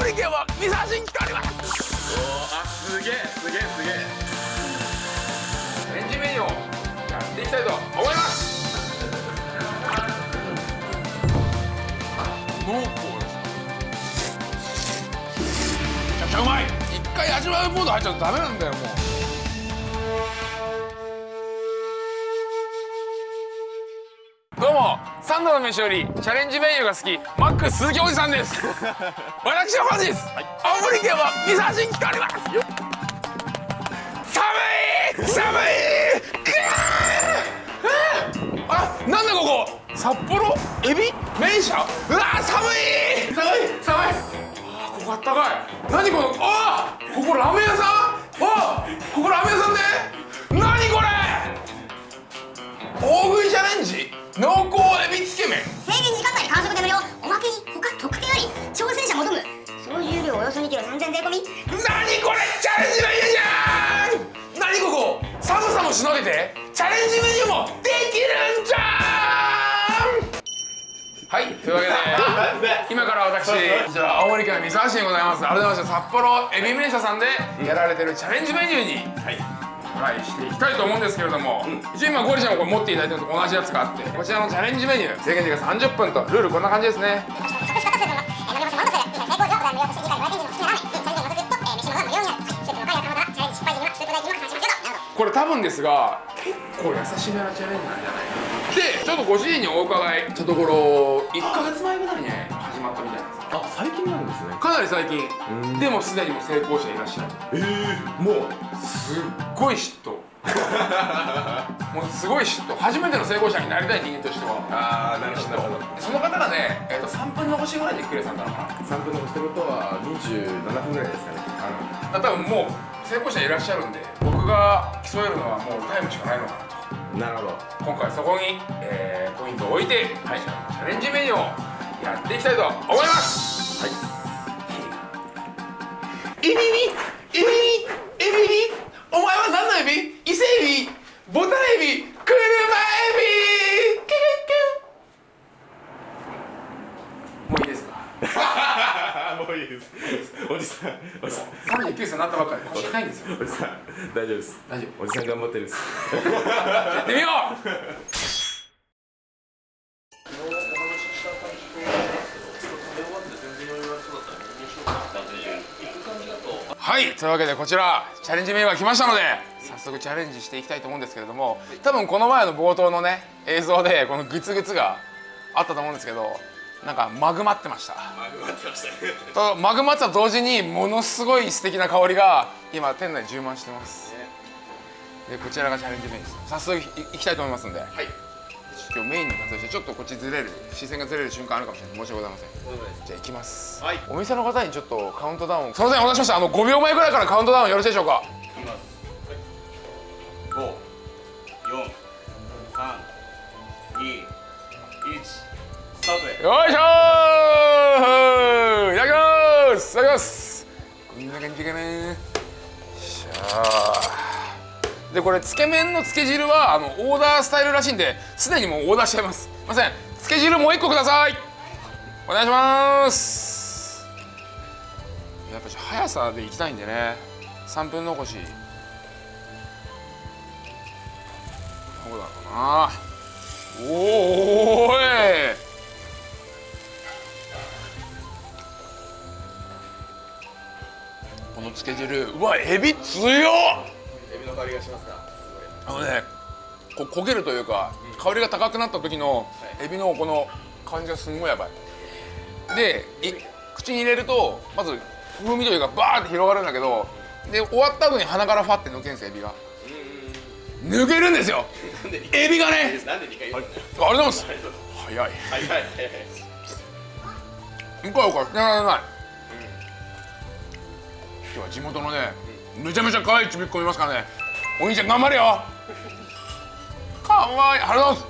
青森県は三沢市に来ておりますおーあすげえ。すげえ。すげえ。レンジメニューをやっていきたいと思います濃厚ですめちゃくちゃうまい一回味わうモード入っちゃうとダメなんだよもうどうも三度の飯よりチャレンジメニューが好きマック鈴木おじさんです。私は本日、青森県は三沢市に来ております。寒い寒いあなんだここ札幌？エビ？麺社うわー寒い。寒い寒い。あーここあったかい。何このあーここラーメン屋さん？あーここラーメン屋さんで何これ？大食いチャレンジ？濃厚エビつけ麺。制限時間内完食で無料おまけに他特典あり挑戦者求む。総重量およそ2キロ3000税込み。何これチャレンジメニューじゃん。何ここ。寒さもしのげてチャレンジメニューもできるんじゃん。はいというわけで今から私こちら青森県三沢市にございます。改めまして札幌エビ麺社さんでやられてるチャレンジメニューにはいトライしていきたいと思うんですけれども、一応今ゴリちゃんもこれ持っていただいてるのと同じやつがあってこちらのチャレンジメニュー制限時間30分とルールこんな感じですね。これ多分ですが結構優しめなチャレンジなんじゃない？でちょっとご主人にお伺い。したところ1ヶ月前ぐらいに始まったみたいですあ最近なんですね。かなり最近。うん。でもすでにもう成功者いらっしゃる。ええもうすっごい嫉妬。もうすごい嫉妬。初めての成功者になりたい人間としては。ああなるほどなるほど。その方がね、えー、と3分残しぐらいでクレさんだったのかな。3分残してことは27分ぐらいですかね。あの多分もう成功者いらっしゃるんで僕が競えるのはもうタイムしかないのかなと。なるほど。今回そこに、えーポイントを置いて、はい、チャレンジメニューをやっていきたいと思います。はい。エビビエビビエビビお前は何のエビ伊勢エビボタンエビ車エビキュキュもういいですかもういいですおじさんおじさん39歳になったばっかり腰痛いんですよおじさん大丈夫です大丈夫おじさん頑張ってるですやってみようはいというわけでこちらチャレンジメニューが来ましたので早速チャレンジしていきたいと思うんですけれども多分この前の冒頭のね映像でこのグツグツがあったと思うんですけどなんかマグマってました。とマグマってと同時にものすごい素敵な香りが今店内充満してます。でこちらがチャレンジメニューです。早速いいきたいと思いますんで、今日メインに関してちょっとこっちずれる視線がずれる瞬間あるかもしれない。申し訳ございません。じゃあ行きます、はい。お店の方にちょっとカウントダウン。すいませんお待たせしました。あの5秒前ぐらいからカウントダウンよろしいでしょうか？五、四、三、二、一、スタートで。よいしょー！いただきます！いただきます！こんな感じかな。よいしょでこれつけ麺のつけ汁はあのオーダースタイルらしいんですでにもうオーダーしちゃいます。すいません。つけ汁もう一個ください。お願いします。やっぱちょっと速さでいきたいんでね。3分残し。どうだろうな。おーい。このつけ汁うわエビ強っ。の香りがしますかあのねこう焦げるというか香りが高くなった時のエビのこの感じがすんごいやばい。でい口に入れるとまず風味というかバーって広がるんだけどで終わった後に鼻からファって抜けるんですよエビが。抜けるんですよ。エビがね。なんで2回言うのありがとうございます。早い。はいはいはい。うかうかられない今日は地元のねめちゃめちゃ可愛いちびっこいますからね。お兄ちゃん頑張れよ。かわいい。ありがとうございま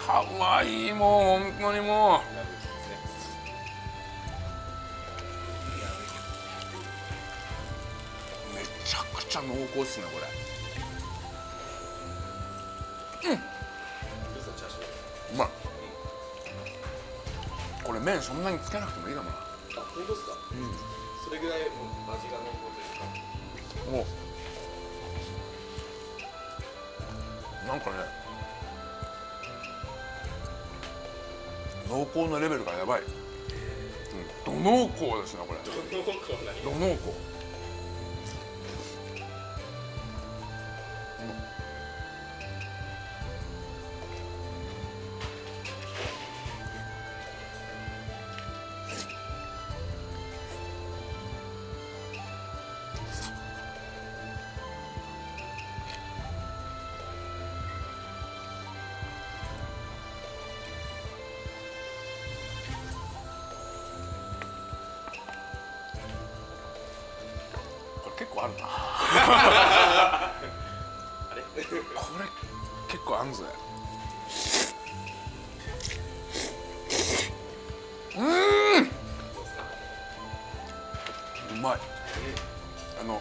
す。かわいいもう本当にもう。めちゃくちゃ濃厚っすねこれ。うん。うまい。これ麺そんなにつけなくてもいいかもな。本当ですか？それぐらいもう味が濃厚というかなんかね。濃厚なレベルがやばい、うん、ど濃厚ですねこれ。ど濃厚まい。あの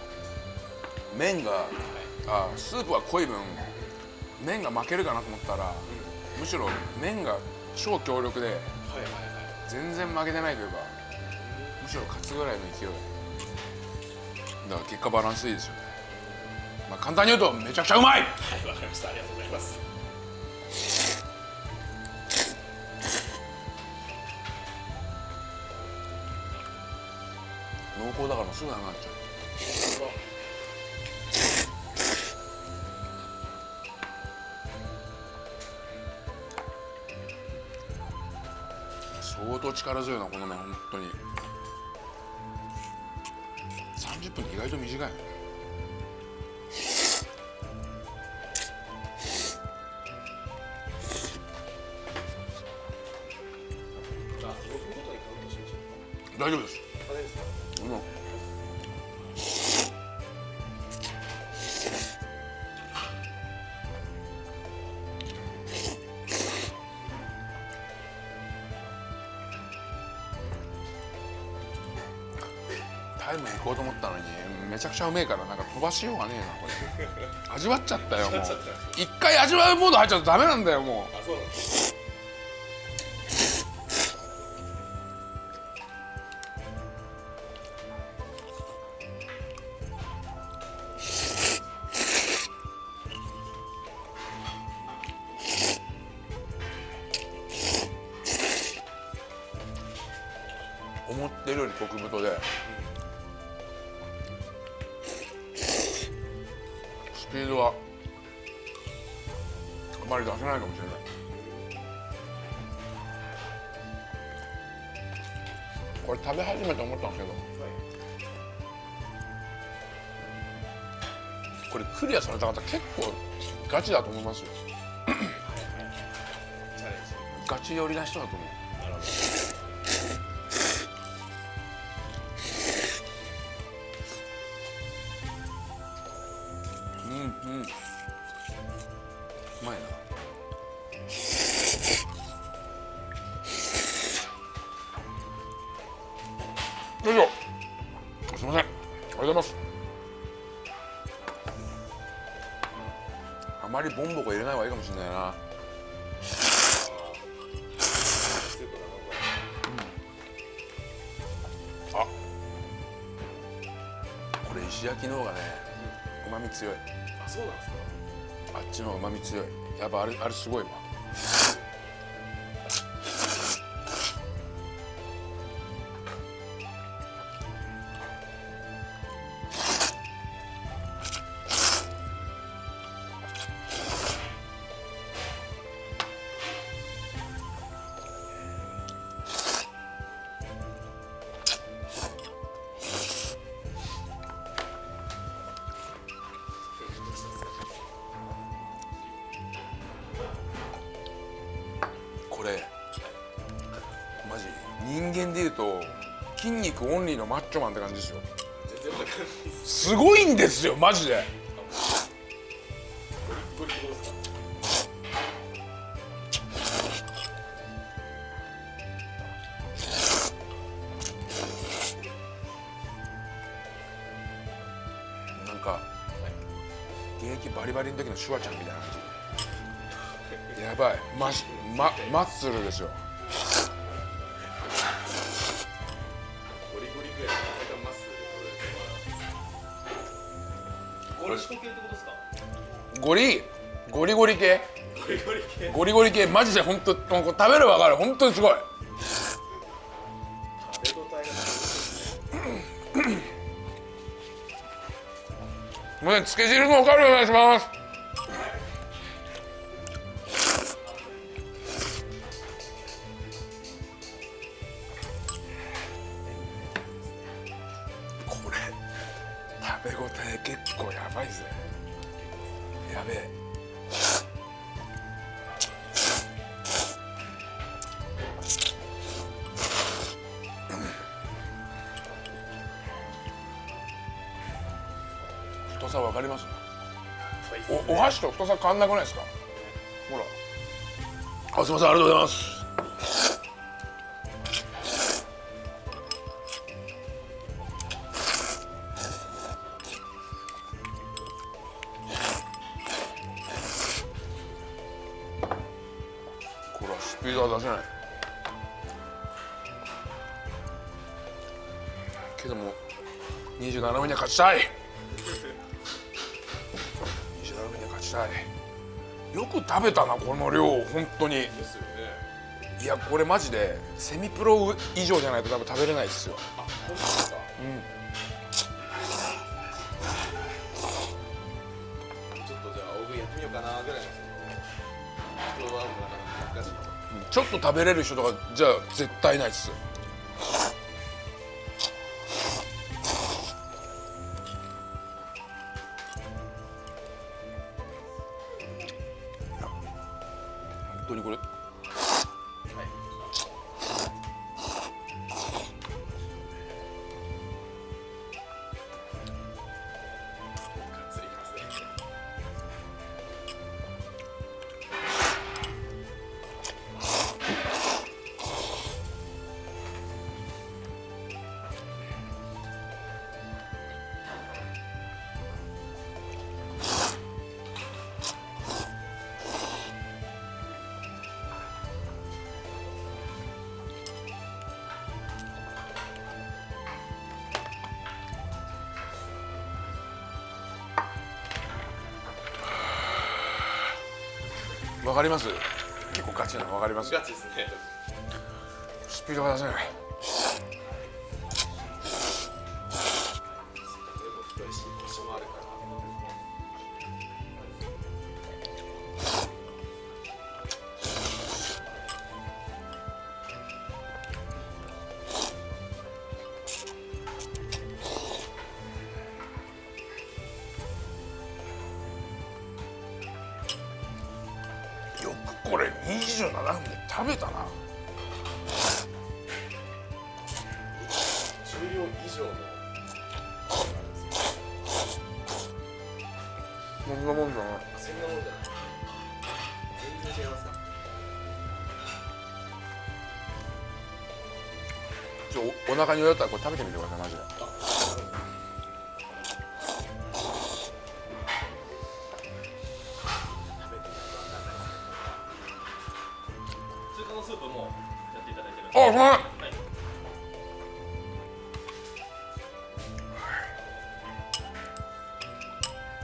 麺があスープは濃い分麺が負けるかなと思ったらむしろ麺が超強力で全然負けてないというかむしろ勝つぐらいの勢い。だから結果バランスいいですよね。まあ簡単に言うとめちゃくちゃうまい。はいわかりました。ありがとうございます。濃厚だからすぐなくなっちゃう相当力強いなこの麺本当に30分って意外と短い大丈夫です。めちゃくちゃうめえからなんか飛ばしようがねえなこれ。味わっちゃったよもう。一回味わうモード入っちゃうとダメなんだよもうもしれない。これ食べ始めて思ったんですけど。これクリアされた方結構ガチだと思いますよ。ガチ寄りな人だと思うっぱあれあれすごいわ。筋肉オンリーのマッチョマンって感じですよ。すごいんですよマジで。なんか現役バリバリの時のシュワちゃんみたいな。感じやばい。マジママッスルですよ。ゴリシコ系ってことですかゴリゴリゴリ系？ゴリゴリ系。ゴリゴリ系。マジで本当食べるわかる。本当にすごい。食べ応えがもうつけ汁もわかるお願いします。箸と太さ変わんなくないですか？ほら。あすいませんありがとうございます。これはスピードは出せない。けども27分には勝ちたい食べたなこの量本当に。ですよね。いやこれマジでセミプロ以上じゃないと多分食べれないですよ。本当ですかちょっとじゃあ大食いやってみようかなぐらいのそのちょっと食べれる人とかじゃあ絶対ないっす当にこれ。かります？結構ガチなのわかります？ガチですね。スピードが出せない27分で食べたな。重量以上の。そんなもんじゃな。いそんなもんじゃな。い全然違いますかおお腹によったらこれ食べてみてください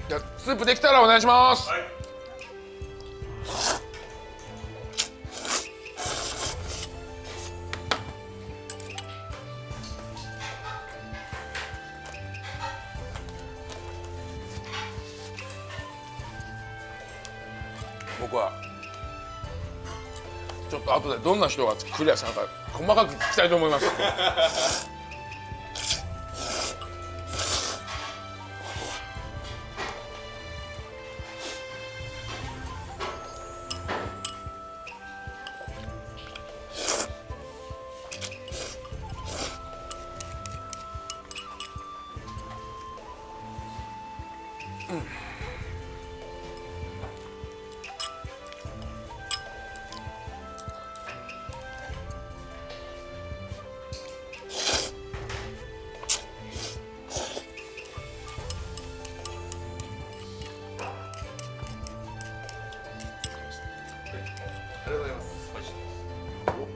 じゃあスープできたらお願いします、はい。僕はちょっと後でどんな人がクリアしたのか細かく聞きたいと思います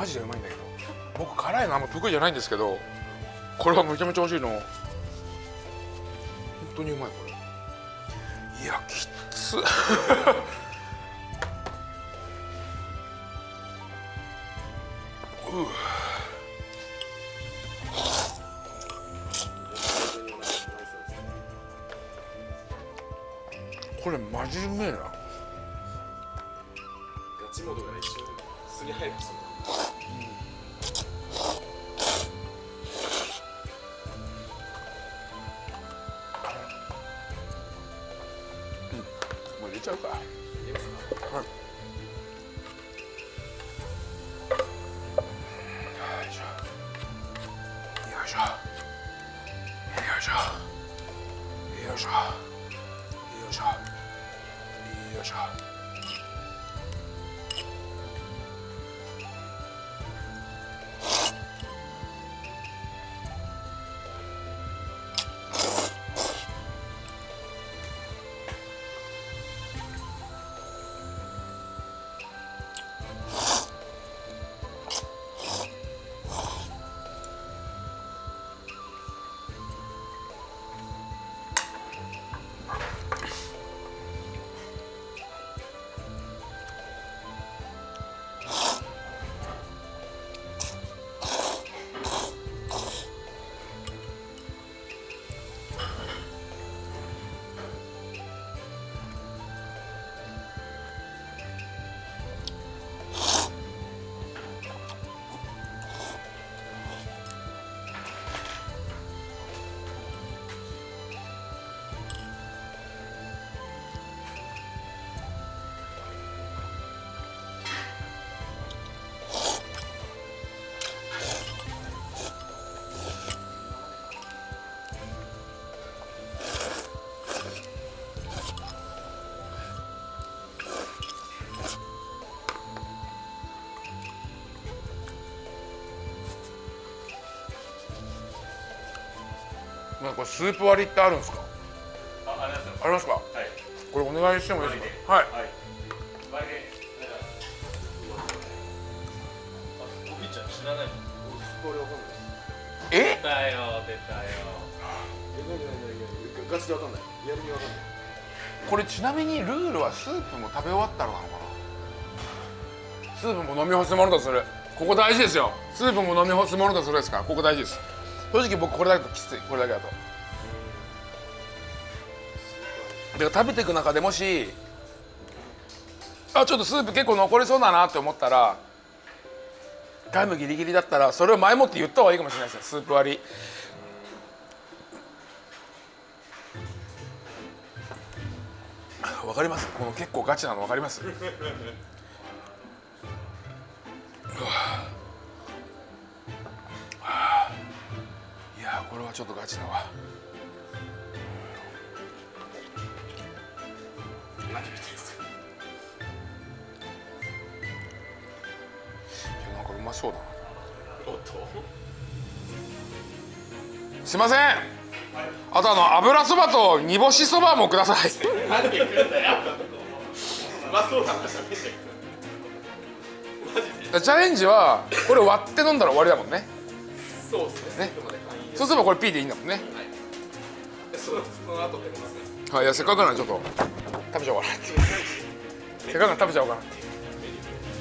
マジでうまいんだけど。僕辛いのあんま得意じゃないんですけどこれはめちゃめちゃ美味しいの。本当にうまいこれ。いやきつ。ううこれマジうめえな。ガチモードが一瞬すり入りなんかこれスープ割りってあるんですか？あありますよ。ありますか？はい。これお願いしてもいいですか？はい。はい。え出たよえ、なになになになにガチでわかん。ないリアルにわかんない。これちなみにルールはスープも食べ終わったらなのかな？スープも飲み干すものとするここ大事ですよ。スープも飲み干すものとするですからここ大事です。正直僕これだときつい。これだけだとで食べていく中でもしあちょっとスープ結構残りそうだなって思ったらタイムギリギリだったらそれを前もって言った方がいいかもしれないですねスープ割り。わかります？この結構ガチなのわかります？うわはあいやこれはちょっとガチだわ。何見てるんですかいやなんかうまそうだな。おっと。すいません。あとあの油そばと煮干しそばもください。何で来るんだようまそうだなチャレンジはこれ割って飲んだら終わりだもんね。そうですね。ね。そうすればこれ P でいいんだもんね。えそのその後ですね。はい。いやせっかくなんでちょっと食べちゃおうかなってせっかく食べちゃおうかなって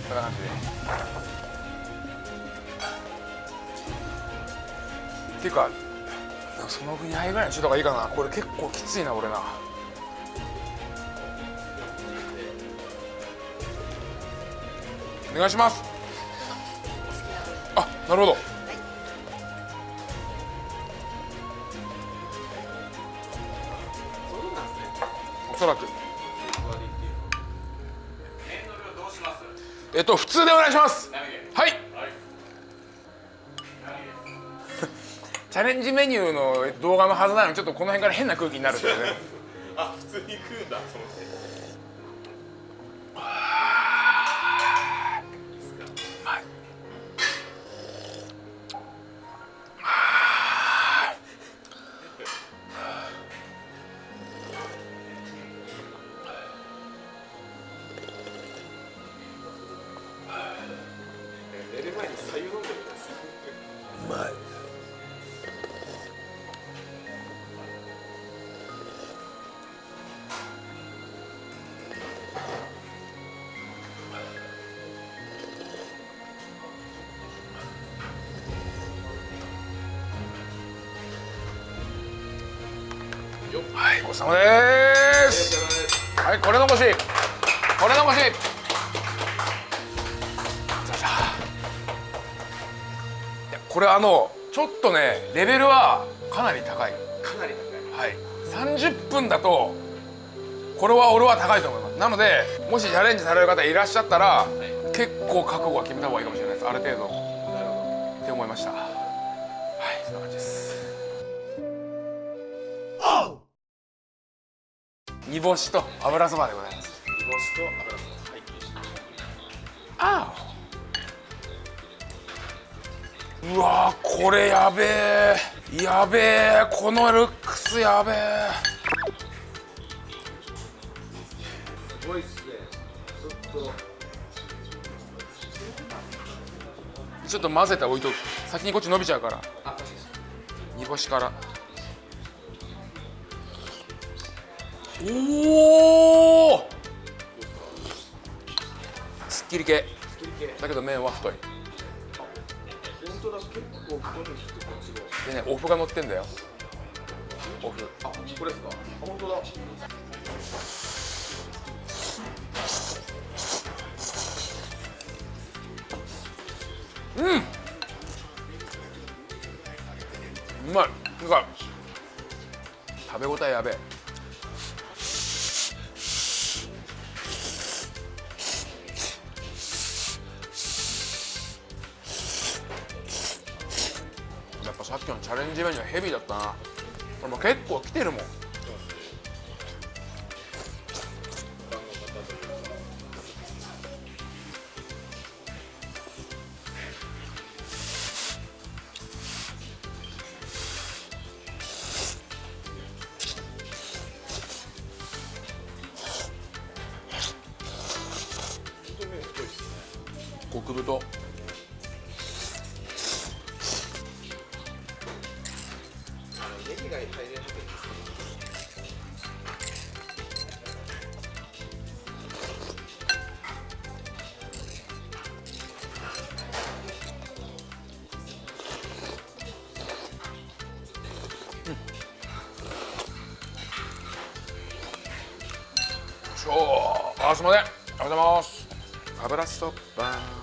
そんな感じで。っていうかその2杯ぐらいにしといた方がいいかな。これ結構きついな俺な。お願いします。あなるほど。そうなんですねおそらくえっと普通でお願いします。はい、はい、チャレンジメニューの動画のはずなのにちょっとこの辺から変な空気になるんですね。あ普通に食うんだと思っごちそうさまです。はいこれ残し。これ残し。ザザいやこれあのちょっとねレベルはかなり高い。かなり高い。はい。30分だとこれは俺は高いと思います。なのでもしチャレンジされる方いらっしゃったら、結構覚悟は決めた方がいいかもしれないです。ある程度。なるほって思いました煮干しと油そばでございます。ど煮干しと油そばはいああ。うわーこれやべえやべえこのルックスやべえすごいっすね。ちょっと。ちょっと混ぜて置いとく。先にこっち伸びちゃうから。煮干しからおおすっきり系。だけど麺は太い。でねお麩が乗ってんだよ。お麩あこれですか？あ本当だ。うまい。なんか食べ応えやべ。えさっきのチャレンジメニューはヘビーだったな。これも結構来てるもん。そうあすいませんありがとうございます。油そば。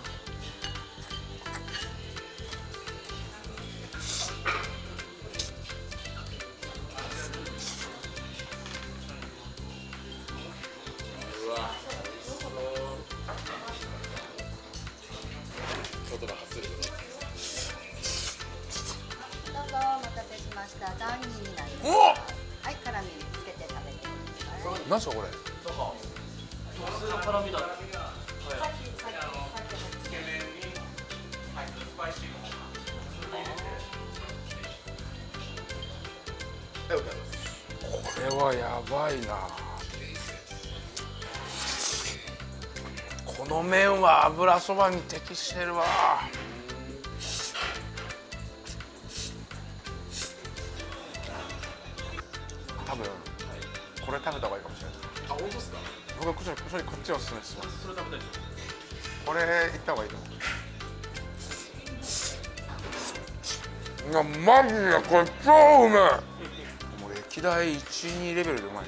そばに適してるわ。多分これ食べた方がいいかもしれない。あ本当ですか？僕はこっちこっちこっちをおすすめします。それ食べたい。これいった方がいいと思う。いやマジでこれ超うめえ。もう歴代12レベルでうまい。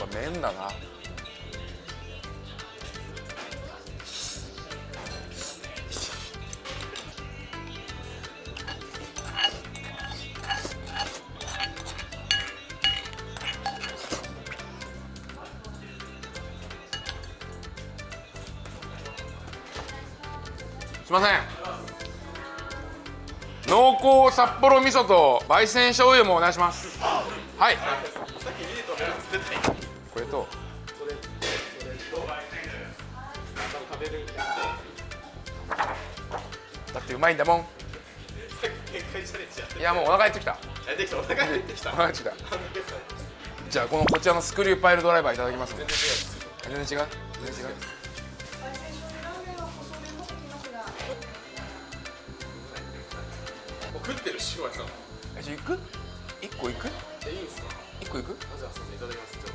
やっぱ麺だないません。濃厚札幌味噌と焙煎醤油もお願いします。はい。これと。だってうまいんだもん。いやもうお腹減ってきた。お腹減ってきた。じゃあこのこちらのスクリューパイルドライバーいただきます。ね全然違う？全然違う？食ってる塩谷さんえじゃあ行く？一個行く？えいいんすか？一個行く？あじゃあすいませんいただきます。じゃあ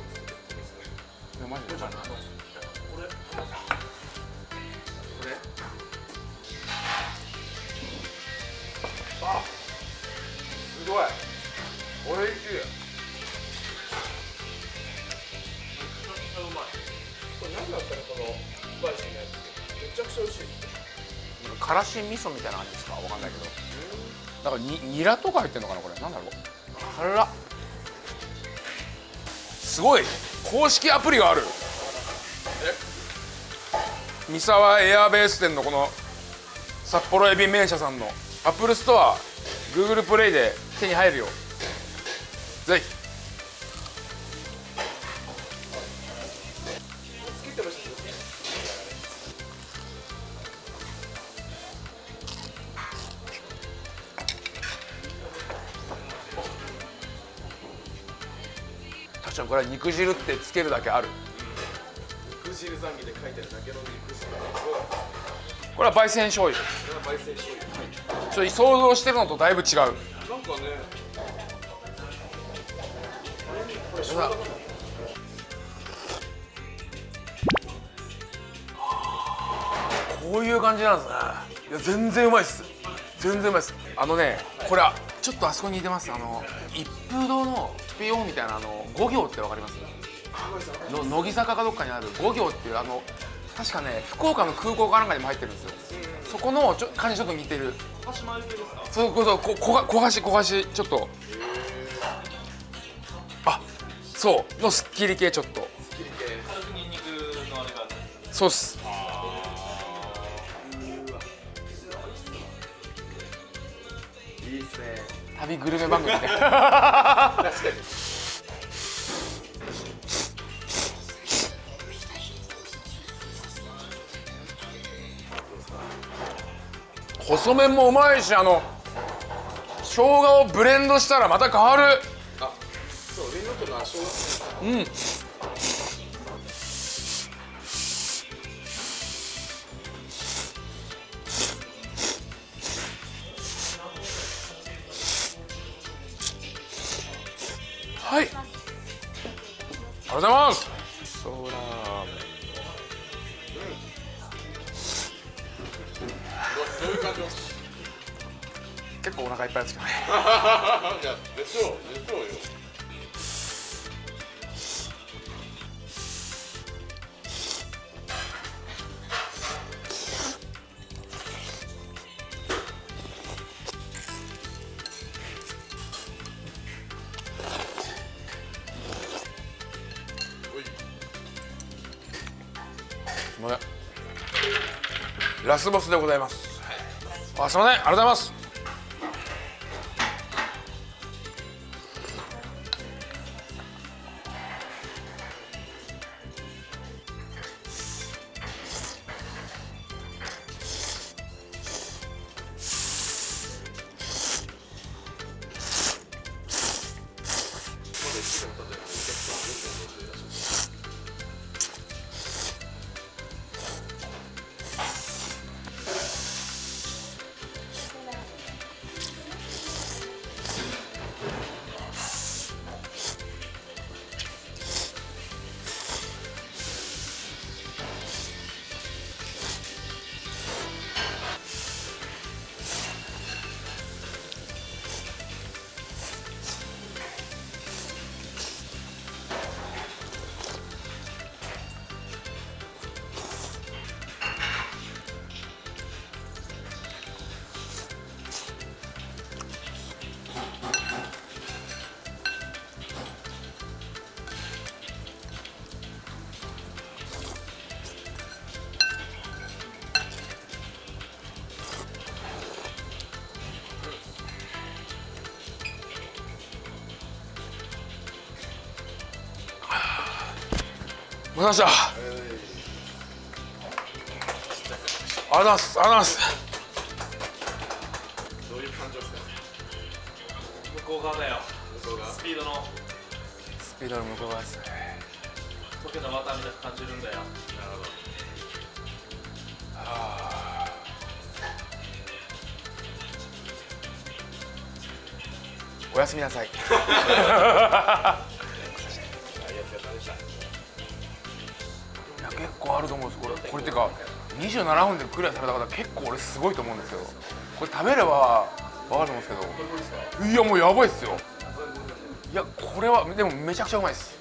いやマジで。これ。これ。あすごい。おいしいめちゃくちゃうまいこれ何だったらこのスパイシーなやつめちゃくちゃ美味しい。からし味噌みたいな感じですか？わかんないけどだかにニラとか入ってるのかなこれ。なんだろう。辛っすごい。公式アプリがある。三沢エアベース店のこの札幌海老麺舎さんの。アップルストア Google プレイで手に入るよ。ぜひ。これは肉汁ってつけるだけある。肉汁ザンギで書いてあるだけの肉汁。これは焙煎醤油。これは焙煎醤油。ちょっと想像してるのとだいぶ違う。なんかね。これこういう感じなんですね。いや全然うまいっす。全然うまいっす。あのねこれちょっとあそこに似てます。あの一風堂のピオンみたいなあの五行ってわかります？の乃木坂かどっかにある。五行っていうあの確かね福岡の空港かなんかにも入ってるんですよ。そこのちょ感じちょっと似てる。鹿島揚げですかそうそうここが焦がし焦がしちょっと。あそうのすっきり系ちょっと。切り系軽くニンニクのあれがそうっす。いいっすね。旅グルメ番組みたいな。確かに。細麺もうまいしあの生姜をブレンドしたらまた変わる。あそう上のとの足をうん結構お腹いっぱいですけどね。じゃあでしょうでしょうよラスボスでございます。あすいません。ありがとうございますました。あざす。あざす。どういう感情ですかね。向こう側だよ。向こうがスピードの。スピードの向こう側ですね。溶けたバターみたいな感じるんだよ。なるほどおやすみなさい結構あると思うんです。これこれってか27分でクリアされた方結構俺すごいと思うんですよ。これ食べれば分かると思うんですけど。いやもうやばいっすよ。いやこれはでもめちゃくちゃうまいです。